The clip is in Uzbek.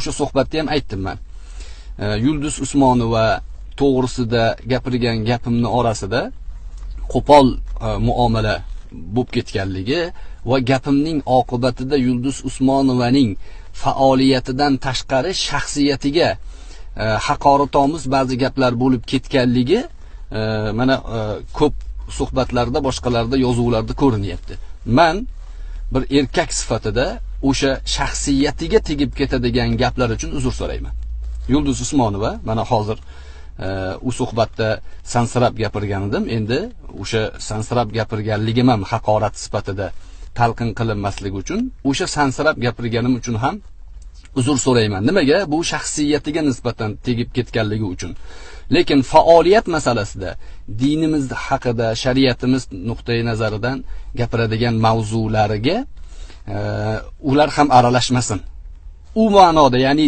o'sha suhbatda ham aytdim man e, yulduz usmonova to'g'risida gapirgan gapimni orasida qo'pol e, muomala bo'lib ketganligi va gapimning oqibatida yulduz usmonovaning faoliyatidan tashqari shaxsiyatiga e, haqoratomuz ba'zi gaplar bo'lib ketganligi mana ko'p suhbatlarda boshqalarda yozuvlarda ko'rinyapti. Man bir erkak sifatida o'sha shaxsiyatiga tegib ketadigan gaplar uchun uzr so'rayman. Yulduz usmonova mana hozir e, u suhbatda sansirab gapirgan edim endi o'sha sansirab gapirganligim ham haqorat sifatida talqin qilinmasligi uchun o'sha sansirab gapirganim uchun ham uzr so'rayman. Nimaga? Bu shaxsiyatiga nisbatan tegib ketganligi uchun. Lekin faoliyat masalasida dinimiz haqida shariatimiz nuqtai nazaridan gapiradigan mavzulariga ular ham aralashmasin. U ma'noda ya'ni